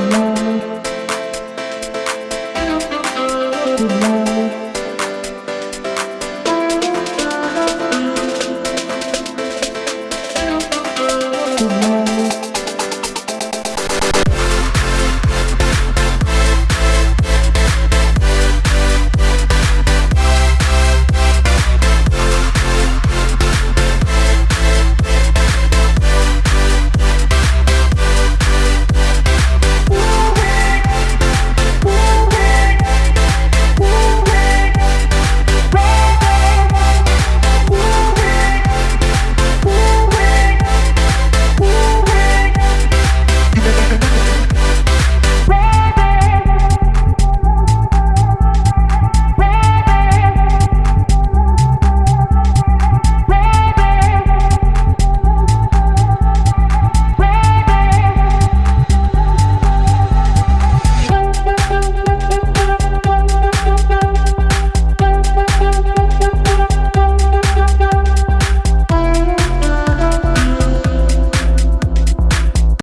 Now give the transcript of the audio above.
you.